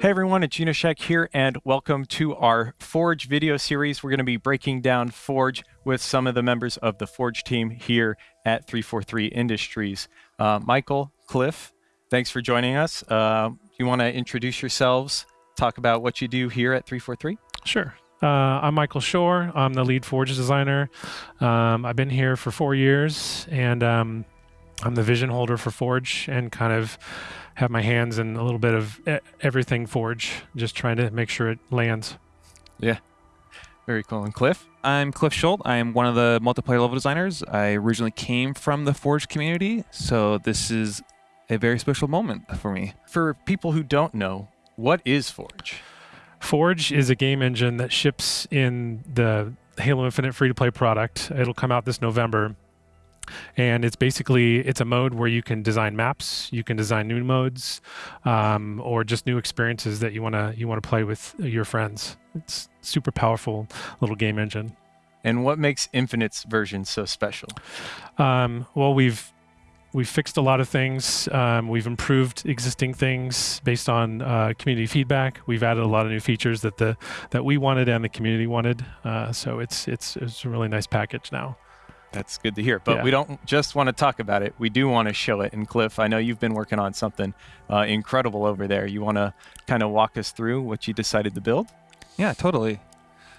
Hey everyone, it's Unyshek here, and welcome to our Forge video series. We're going to be breaking down Forge with some of the members of the Forge team here at 343 Industries. Uh, Michael, Cliff, thanks for joining us. Uh, you want to introduce yourselves, talk about what you do here at 343? Sure. Uh, I'm Michael Schorr. I'm the lead Forge designer. Um, I've been here for four years, and um, I'm the vision holder for Forge and kind of have my hands in a little bit of everything Forge, just trying to make sure it lands. Yeah. Very cool. And Cliff? I'm Cliff Schult. I'm one of the multiplayer level designers. I originally came from the Forge community, so this is a very special moment for me. For people who don't know, what is Forge? Forge is a game engine that ships in the Halo Infinite free-to-play product. It'll come out this November and it's basically it's a mode where you can design maps you can design new modes um, or just new experiences that you want to you want to play with your friends. It's super powerful little game engine. And what makes infinite's version so special? Um, well we've we've fixed a lot of things. Um, we've improved existing things based on uh, community feedback. We've added a lot of new features that the that we wanted and the community wanted. Uh, so it's it's it's a really nice package now that's good to hear. But yeah. we don't just want to talk about it. We do want to show it. And Cliff, I know you've been working on something uh, incredible over there. You want to kind of walk us through what you decided to build? Yeah, totally.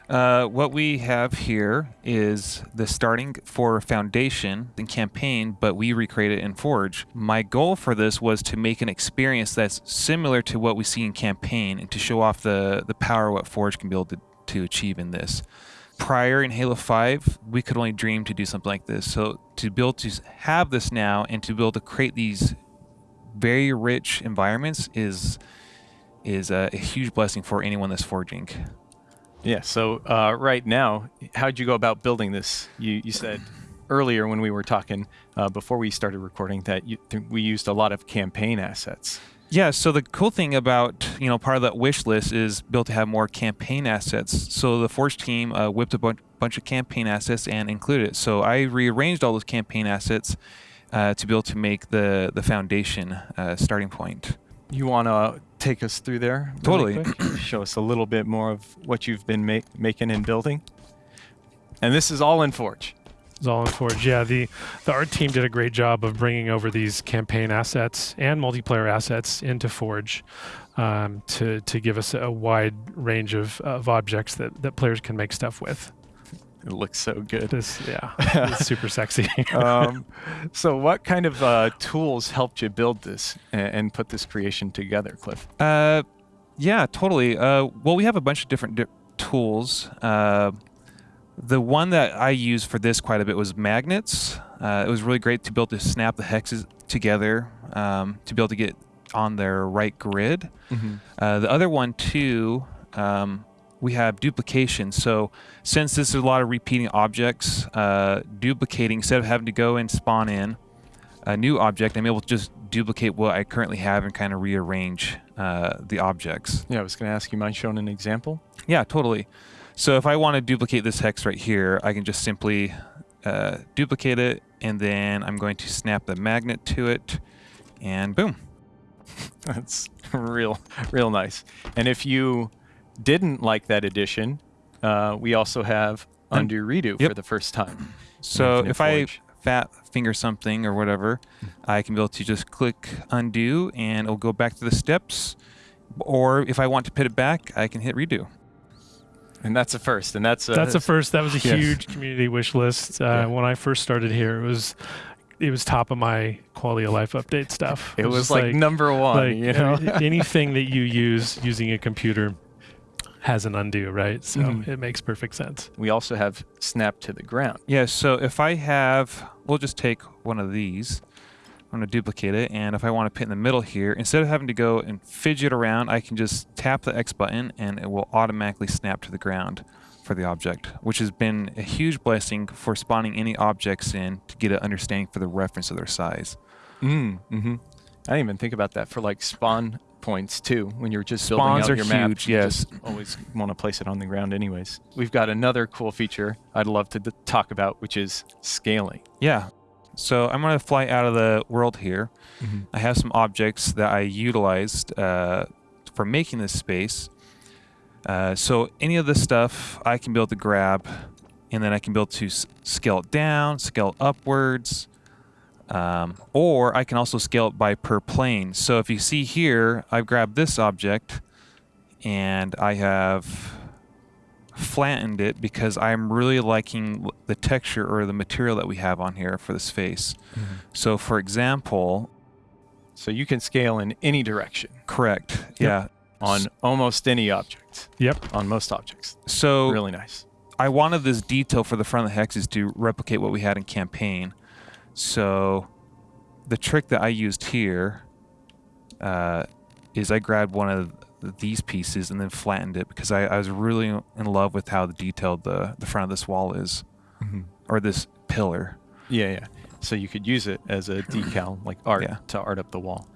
Uh, what we have here is the starting for Foundation and campaign, but we recreate it in Forge. My goal for this was to make an experience that's similar to what we see in campaign and to show off the, the power what Forge can be able to, to achieve in this prior in Halo 5, we could only dream to do something like this. So to be able to have this now and to be able to create these very rich environments is is a, a huge blessing for anyone that's forging. Yeah. So uh, right now, how'd you go about building this? You you said earlier when we were talking uh, before we started recording that you, we used a lot of campaign assets. Yeah, so the cool thing about, you know, part of that wish list is built to have more campaign assets. So the Forge team uh, whipped a bu bunch of campaign assets and included it. So I rearranged all those campaign assets uh, to be able to make the, the foundation uh, starting point. You want to take us through there? Really totally. Show us a little bit more of what you've been make, making and building. And this is all in Forge. Zolan Forge. Yeah, the, the art team did a great job of bringing over these campaign assets and multiplayer assets into Forge um, to, to give us a wide range of, of objects that, that players can make stuff with. It looks so good. This, yeah, it's super sexy. um, so, what kind of uh, tools helped you build this and, and, put this creation together, Cliff? Uh, yeah, totally. Uh, well, we have a bunch of different di tools. The one that I used for this quite a bit was magnets. Uh, it was really great to be able to snap the hexes together um, to be able to get on their right grid. Mm -hmm. uh, the other one too, um, we have duplication. So since this is a lot of repeating objects, uh, duplicating instead of having to go and spawn in a new object, I'm able to just duplicate what I currently have and kind of rearrange uh, the objects. Yeah, I was going to ask you, mind showing an example? Yeah, totally. So if I want to duplicate this hex right here, I can just simply uh, duplicate it, and then I'm going to snap the magnet to it, and boom. That's real, real nice. And if you didn't like that addition, uh, we also have undo redo yep. for the first time. So if Forge. I fat finger something or whatever, I can be able to just click undo and it'll go back to the steps. Or if I want to put it back, I can hit redo. And that's a first, and that's a, that's a first. That was a yes. huge community wish list uh, yeah. when I first started here. It was it was top of my quality of life update stuff. It, it was, was like, like, number one. Like, you know, anything that you use using a computer has an undo, right? So mm it makes perfect sense. We also have snap to the ground. Yeah. So if I have, we'll just take one of these. I'm going to duplicate it, and if I want to put in the middle here, instead of having to go and fidget around, I can just tap the X button and it will automatically snap to the ground for the object, which has been a huge blessing for spawning any objects in to get an understanding for the reference of their size. Mm, mm -hmm. I didn't even think about that for like spawn points too. When you're just Spawns building out your huge, map, yes. always want to place it on the ground anyways. We've got another cool feature I'd love to talk about, which is scaling. Yeah, so I'm going to fly out of the world here. Mm -hmm. I have some objects that I utilized uh, for making this space. Uh, so any of this stuff I can be able to grab, and then I can be able to s- scale it down, scale it upwards, um, or I can also scale it by per plane. So if you see here, I've grabbed this object, and I have flattened it because I'm really liking the texture or the material that we have on here for this face. So for example, So you can scale in any direction correct, yeah. on almost any object, Yep. on most objects. So Really nice. I wanted this detail for the front of the hexes to replicate what we had in campaign. So the trick that I used here uh, is I grabbed one of these pieces and then flattened it because I, I was really in love with how detailed the, the front of this wall is or this pillar. Yeah, yeah. So you could use it as a decal, like art, Yeah. to art up the wall.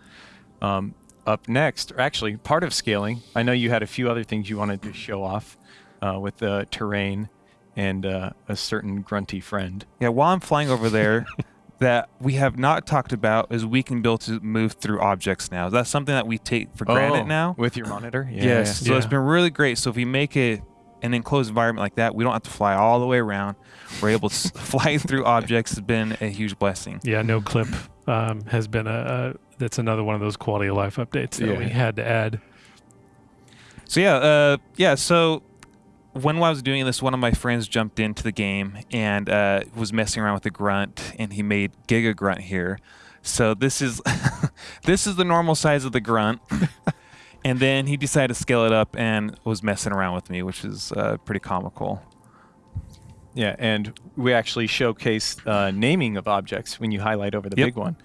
Um, up next, or actually part of scaling, I know you had a few other things you wanted to show off uh, with the terrain and uh, a certain grunty friend. Yeah, while I'm flying over there, that we have not talked about is we can be able to move through objects now. That's something that we take for granted now. with your monitor. Yeah, yes. yeah. So it's been really great. So if we make it an enclosed environment like that, we don't have to fly all the way around. We're able to fly through objects. Has been a huge blessing. Yeah, no clip um, has been a, a. That's another one of those quality of life updates that we had to add. So yeah, uh, yeah. So when I was doing this, one of my friends jumped into the game and uh, was messing around with the grunt, and he made Giga Grunt here. So this is this is the normal size of the grunt. and then he decided to scale it up and was messing around with me, which is uh, pretty comical. Yeah, and we actually showcase uh, naming of objects when you highlight over the Yep. big one.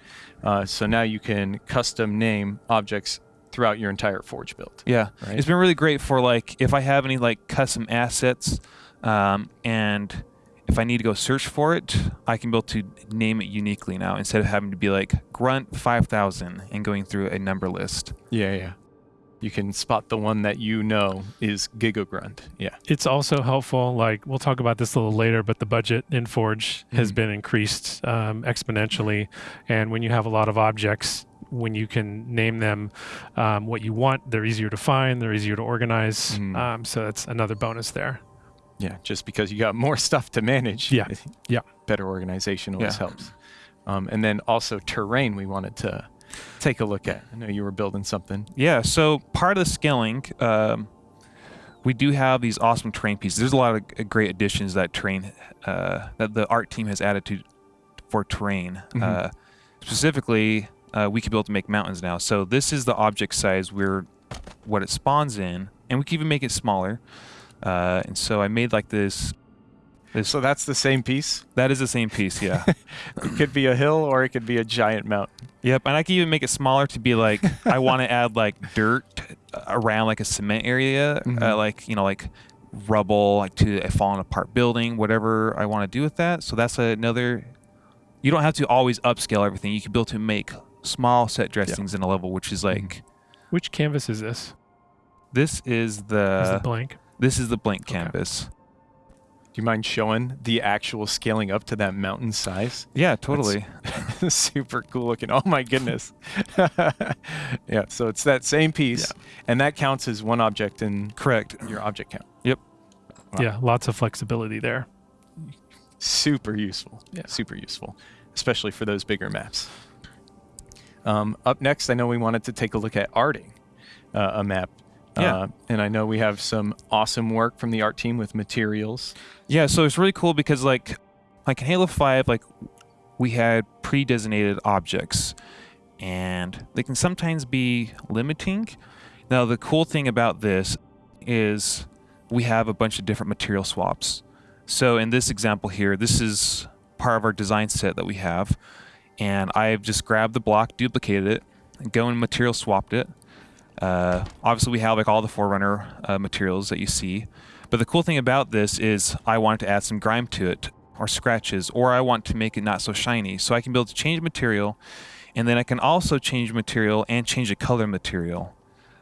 Uh, so now you can custom name objects throughout your entire Forge build. Yeah, Right. it's been really great for like if I have any like custom assets, um, and if I need to go search for it, I can be able to name it uniquely now instead of having to be like grunt five thousand and going through a number list. Yeah, yeah. You can spot the one that you know is Gigagrunt. Yeah. It's also helpful. Like we'll talk about this a little later, but the budget in Forge has Mhm. been increased um, exponentially, and when you have a lot of objects, when you can name them um, what you want, they're easier to find, they're easier to organize. Mhm. Um, so that's another bonus there. Yeah, just because you got more stuff to manage. Yeah, yeah. Better organization always Yeah. helps. Um, and then also terrain we wanted to take a look at. I know you were building something. Yeah, so part of the scaling, um, we do have these awesome terrain pieces. There's a lot of great additions that terrain uh, that the art team has added to for terrain. Mhm. Uh, specifically, uh, we can be able to make mountains now. So this is the object size we're what it spawns in, and we can even make it smaller. Uh, and so I made like this. This So that's the same piece. that is the same piece, yeah. It could be a hill or it could be a giant mountain. Yep, and I can even make it smaller to be like I want to add like dirt around like a cement area, Mhm. uh, like you know like rubble like to a fallen apart building, whatever I want to do with that. So that's another. You don't have to always upscale everything. You can be able to make small set dressings in a level, which is like mm-hmm. Which canvas is this? this is is the it blank? this is the blank Okay. canvas. Do you mind showing the actual scaling up to that mountain size? Yeah, totally. Super cool looking. Oh my goodness. yeah, so it's that same piece, and that counts as one object in Correct. your object count. Wow. Yeah, lots of flexibility there. Super useful. Yeah. Super useful, especially for those bigger maps. Um, up next, I know we wanted to take a look at arting uh, a map. Yeah. Uh, and I know we have some awesome work from the art team with materials. Yeah, so it's really cool because like like in Halo 5, like we had pre-designated objects and they can sometimes be limiting. Now the cool thing about this is we have a bunch of different material swaps. So in this example here, this is part of our design set that we have. And I've just grabbed the block, duplicated it, and go and material swapped it. Uh, obviously, we have like all the Forerunner uh, materials that you see. But the cool thing about this is I wanted to add some grime to it, or scratches, or I want to make it not so shiny. So I can be able to change material, and then I can also change material and change the color material.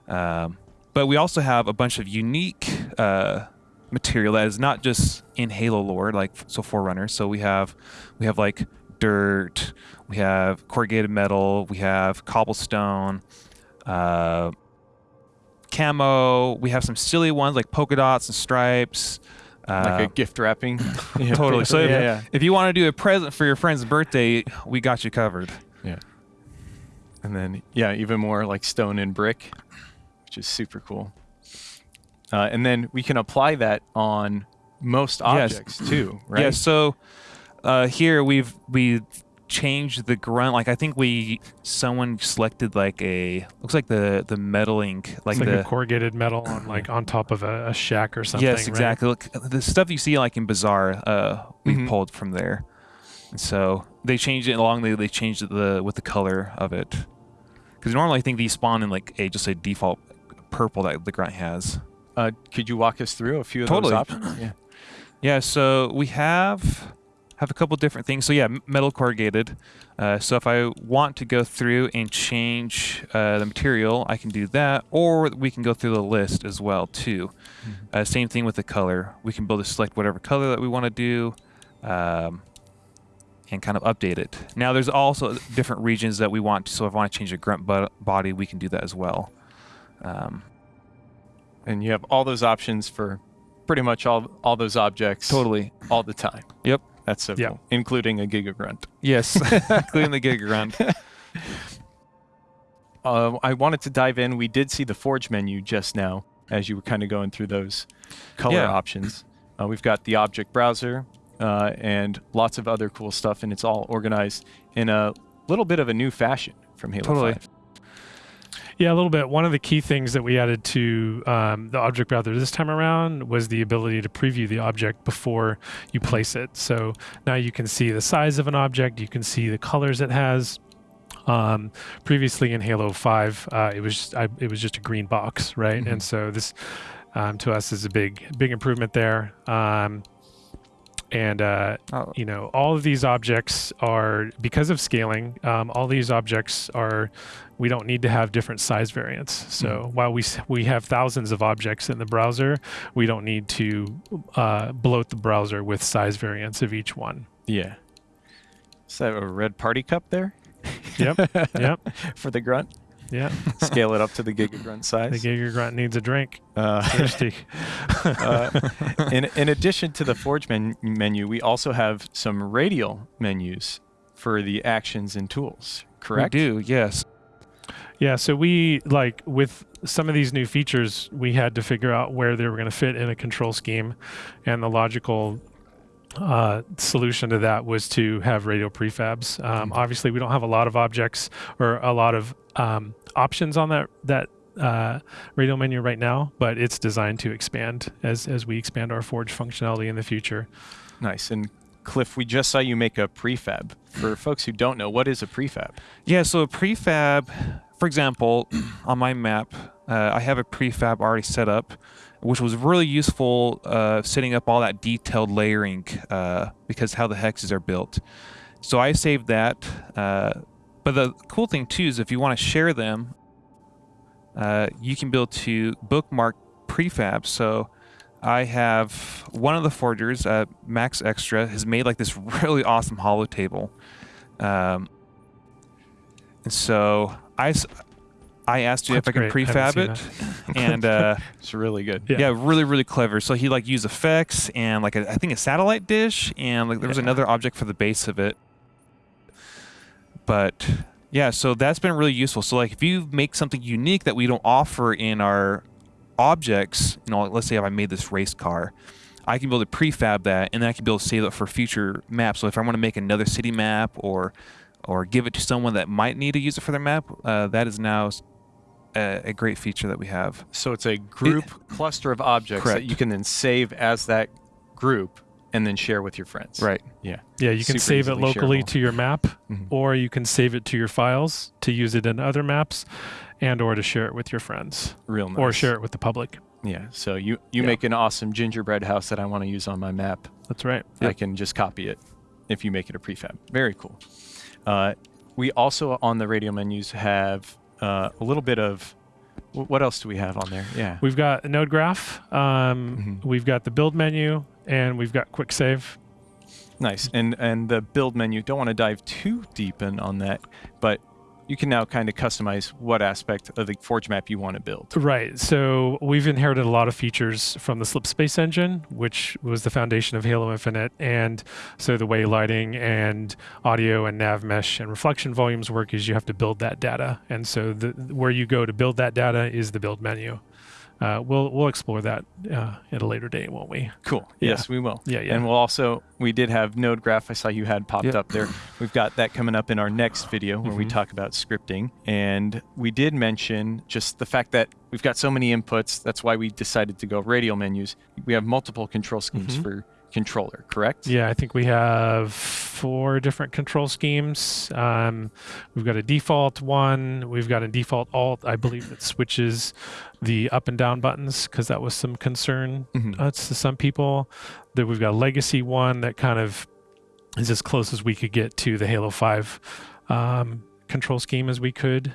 Um, but we also have a bunch of unique uh, material that is not just in Halo lore, like so Forerunner. So we have we have like dirt, we have corrugated metal, we have cobblestone, uh, camo. We have some silly ones like polka dots and stripes. like Uh, a gift wrapping. Yeah, totally. So if, yeah, yeah. if you want to do a present for your friend's birthday, we got you covered. Yeah. And then, yeah, even more like stone and brick, which is super cool. Uh, and then we can apply that on most Yes. objects too, right? Yeah. So uh, here we've we changed the grunt. Like I think we someone selected like a looks like the the metaling like It's like the a corrugated metal on like on top of a, a shack or something. yes right? exactly. Look, the stuff you see like in Bazaar, uh, we Mhm. pulled from there. And so they changed it along. They they changed it the with the color of it because normally I think these spawn in like a just a default purple that the grunt has. Uh, could you walk us through a few of Totally. those options? Yeah. Yeah, so we have have a couple different things. So yeah, metal corrugated. Uh, so if I want to go through and change uh, the material, I can do that, or we can go through the list as well too. Uh, same thing with the color. We can build to select whatever color that we want to do, um, and kind of update it. Now there's also different regions that we want. So if I want to change the grunt body, we can do that as well. Um, And you have all those options for pretty much all all those objects totally. all the time. Yep. That's so Yeah. cool, including a Giga Grunt. Yes, including the gig grunt. Uh, I wanted to dive in. We did see the Forge menu just now as you were kind of going through those color Yeah. options. Uh, we've got the object browser uh, and lots of other cool stuff, and it's all organized in a little bit of a new fashion from Halo Totally. 5. Yeah, a little bit. One of the key things that we added to um, the object browser this time around was the ability to preview the object before you place it. So now you can see the size of an object, you can see the colors it has. Um, previously in Halo 5, uh, it was just, I, it was just a green box, right? Mhm. And so this um, to us is a big big improvement there. Um, and uh, Oh, you know all of these objects are because of scaling um, all these objects are we don't need to have different size variants so while we we have thousands of objects in the browser we don't need to uh, bloat the browser with size variants of each one Yeah. Is that a red party cup there? Yep, yep. For the grunt? Yeah Scale it up to the Giga Grunt size. the size. giga grunt needs a drink Uh, thirsty uh, in, in addition to the Forge men- menu, we also have some radial menus for the actions and tools, correct? We do, yes. Yeah, so we like with some of these new features, we had to figure out where they were going to fit in a control scheme, and the logical uh, solution to that was to have radial prefabs. Um, obviously, we don't have a lot of objects or a lot of um, options on that that uh, radial menu right now, but it's designed to expand as as we expand our Forge functionality in the future. Nice. And Cliff, we just saw you make a prefab. For folks who don't know, what is a prefab? Yeah, so a prefab, for example, on my map, uh, I have a prefab already set up, which was really useful uh, setting up all that detailed layering uh, because how the hexes are built. So I saved that. Uh, but the cool thing too is if you want to share them, uh, you can build to bookmark prefabs. So I have one of the forgers, uh, Max Extra, has made like this really awesome hollow table. Um, and so I, I asked you if I That's can great. Prefab seen it, and uh, It's really good. Yeah. yeah. really really clever. So he like used effects and like a, I think a satellite dish, and like there was Yeah. another object for the base of it. But yeah, so that's been really useful. So like if you make something unique that we don't offer in our objects, you know, let's say if I made this race car, I can build a prefab that, and then I can build save it for future maps. So if I want to make another city map or or give it to someone that might need to use it for their map, uh, that is now s- a, a great feature that we have. So it's a group cluster of objects that you can then save as that group and then share with your friends. Right. Yeah, Yeah, you can Super save it locally shareable. to your map, Mhm. or you can save it to your files to use it in other maps, and or to share it with your friends, Real nice. or share it with the public. Yeah. So you, you Yeah. make an awesome gingerbread house that I want to use on my map. That's right. I can just copy it if you make it a prefab. Very cool. Uh, we also on the radial menus have uh, a little bit of what else do we have on there? Yeah. We've got a node graph. Um, Mhm. We've got the build menu, and we've got quick save. Nice. And and the build menu. Don't want to dive too deep in on that, but you can now kind of customize what aspect of the Forge map you want to build. Right. So we've inherited a lot of features from the Slipspace engine, which was the foundation of Halo Infinite. And so the way lighting and audio and nav mesh and reflection volumes work is you have to build that data. And so the, where you go to build that data is the build menu. Uh, we'll we'll explore that uh, at a later date, won't we? Cool. Yeah. Yes, we will. Yeah, yeah. And we'll also we did have node graph I saw you had popped Yep. up there. We've got that coming up in our next video where we Mhm. talk about scripting. And we did mention just the fact that we've got so many inputs. That's why we decided to go radial menus. We have multiple control schemes Mhm. for controller, correct? Yeah, I think we have four different control schemes. Um, we've got a default one. We've got a default alt, I believe, that switches the up and down buttons because that was some concern Mhm. uh, to some people. Then we've got a legacy one that kind of is as close as we could get to the Halo 5 um, control scheme as we could.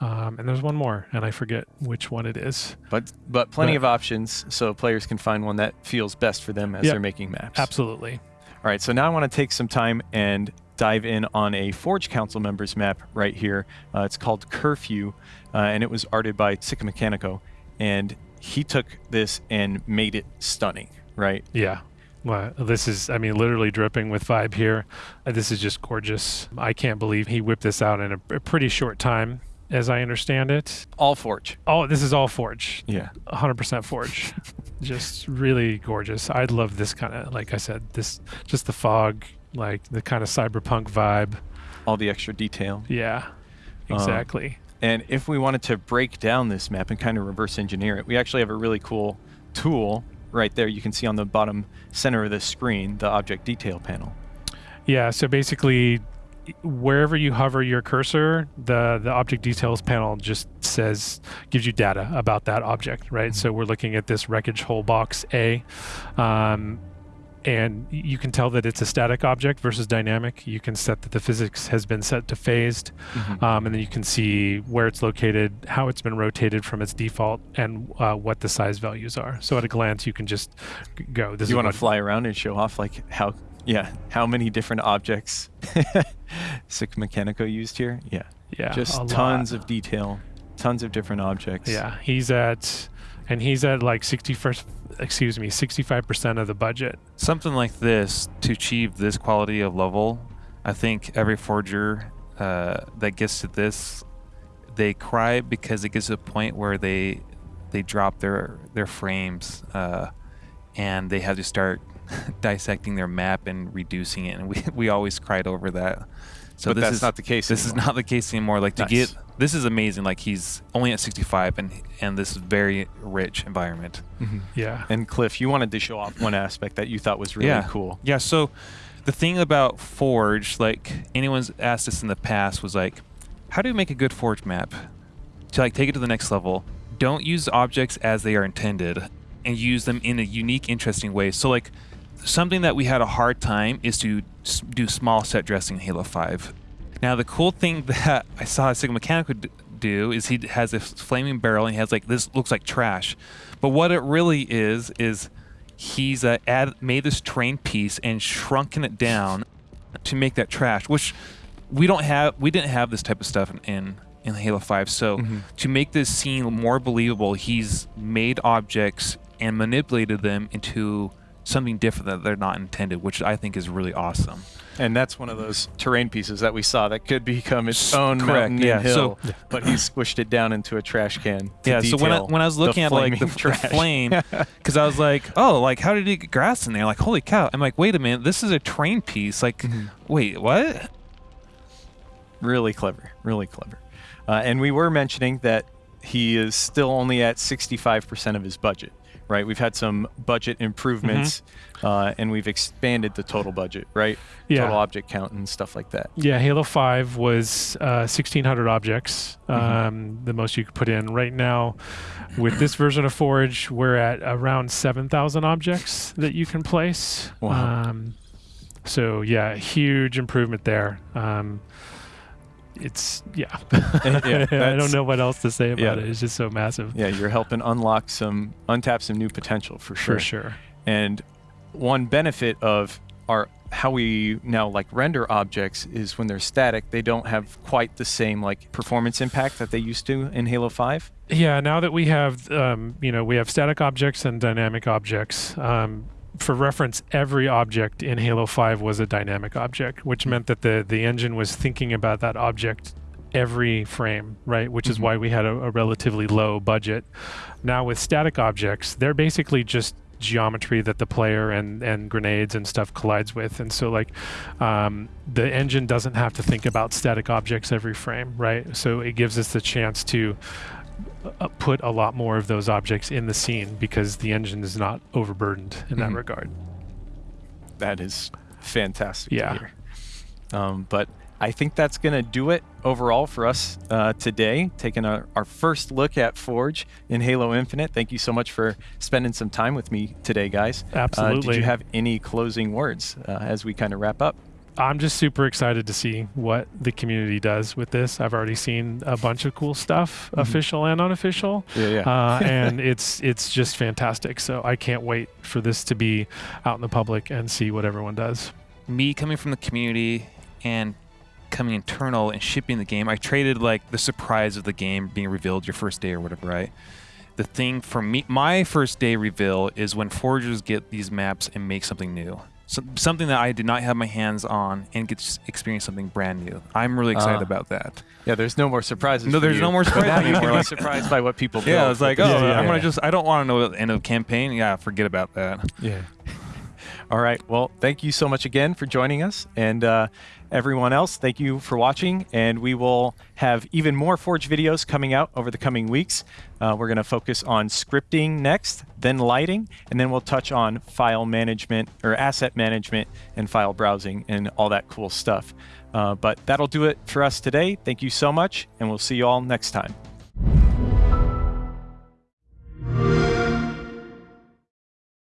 Um, and there's one more, and I forget which one it is. But but plenty But- of options so players can find one that feels best for them as they're making maps. Absolutely. All right, so now I want to take some time and dive in on a Forge Council members map right here. Uh, it's called Curfew, uh, and it was arted by Sikamikanico, and he took this and made it stunning, right? Yeah. Well, this is, I mean, literally dripping with vibe here. Uh, This is just gorgeous. I can't believe he whipped this out in a, a pretty short time, as I understand it. All Forge. Oh, this is all Forge. Yeah. 100% Forge. just really gorgeous. I love this kind of, like I said, this, just the fog, like the kind of cyberpunk vibe. All the extra detail. Yeah, Um, exactly. And if we wanted to break down this map and kind of reverse engineer it, we actually have a really cool tool right there. You can see on the bottom center of the screen, the object detail panel. Yeah, so basically, wherever you hover your cursor, the the object details panel just says gives you data about that object, right? So we're looking at this wreckage hole box A, um, and you can tell that it's a static object versus dynamic. You can set that the physics has been set to phased, um, and then you can see where it's located, how it's been rotated from its default, and uh, what the size values are. So at a glance, you can just go. This you want to fly around and show off like how yeah how many different objects Sikamikanico used here? Yeah, yeah, just tons lot. of detail, tons of different objects. Yeah, he's at, and he's at like 61st, excuse me, 65% of the budget. Something like this to achieve this quality of level, I think every forger uh, that gets to this, they cry because it gets to a point where they they drop their their frames uh, and they have to start dissecting their map and reducing it, and we we always cried over that. So but this that's is not the case. this is not the case anymore. Like to Nice. get this is amazing. Like he's only at 65 and and this is very rich environment. Mhm. Yeah. And Cliff, you wanted to show off one aspect that you thought was really Yeah. cool. Yeah, so the thing about Forge, like anyone's asked us in the past, was like, how do you make a good Forge map? To like take it to the next level. Don't use objects as they are intended and use them in a unique, interesting way. So like something that we had a hard time is to do small set dressing in Halo 5. Now the cool thing that I saw Sikamikanico do is he has this flaming barrel and he has like this looks like trash. But what it really is is he's uh, add, made this terrain piece and shrunken it down to make that trash, which we don't have. We didn't have this type of stuff in in, in Halo 5. So Mhm. to make this scene more believable, he's made objects and manipulated them into something different that they're not intended, which I think is really awesome. And that's one of those terrain pieces that we saw that could become its own Correct, mountain yeah. and hill, So- but he squished it down into a trash can. yeah. So when I when I was looking at like the, the flame, because I was like, oh, like how did he get grass in there? Like holy cow! I'm like, wait a minute, this is a terrain piece. Like, Mhm. wait, what? Really clever, really clever. Uh, and we were mentioning that he is still only at 65% of his budget, right? We've had some budget improvements, uh, and we've expanded the total budget, right? Yeah. Total object count and stuff like that. Yeah, Halo 5 was uh, 1,600 objects, Mhm. um, the most you could put in. Right now, with this version of Forge, we're at around 7,000 objects that you can place. Wow. Um, so, yeah, huge improvement there. Um, it's, yeah. Yeah, I don't know what else to say about yeah. it. It's just so massive. Yeah, you're helping unlock some, untap some new potential for sure. For sure. And one benefit of our how we now like render objects is when they're static, they don't have quite the same like performance impact that they used to in Halo 5. Yeah, now that we have, um, you know, we have static objects and dynamic objects. Um, for reference, every object in Halo 5 was a dynamic object, which meant that the the engine was thinking about that object every frame, right? Which is Mhm. why we had a, a relatively low budget. Now with static objects, they're basically just geometry that the player and and grenades and stuff collides with and so like um, the engine doesn't have to think about static objects every frame right so it gives us the chance to put a lot more of those objects in the scene because the engine is not overburdened in that Mhm. regard That is fantastic Yeah. to hear. Um, but I think that's going to do it overall for us uh, today, taking our, our first look at Forge in Halo Infinite. Thank you so much for spending some time with me today, guys. Uh, Absolutely. did you have any closing words uh, as we kind of wrap up? I'm just super excited to see what the community does with this. I've already seen a bunch of cool stuff, Mhm. official and unofficial, Yeah, yeah. uh, and it's it's just fantastic. So I can't wait for this to be out in the public and see what everyone does. me coming from the community and coming internal and shipping the game, I traded like the surprise of the game being revealed your first day or whatever, right? The thing for me, my first day reveal is when forgers get these maps and make something new. So, something that I did not have my hands on and get to experience something brand new. I'm really excited Ah. about that. yeah, there's no more surprises. No, there's you. no more surprises you can be like- surprised by what people build. Yeah, it's like, oh, Yeah, yeah, I'm gonna yeah. just, I don't want to know the end of campaign. Yeah, forget about that. Yeah. All right. Well, thank you so much again for joining us. And uh, everyone else, thank you for watching, and we will have even more Forge videos coming out over the coming weeks. Uh, we're going to focus on scripting next, then lighting, and then we'll touch on file management or asset management and file browsing and all that cool stuff. Uh, but that'll do it for us today. Thank you so much, and we'll see you all next time.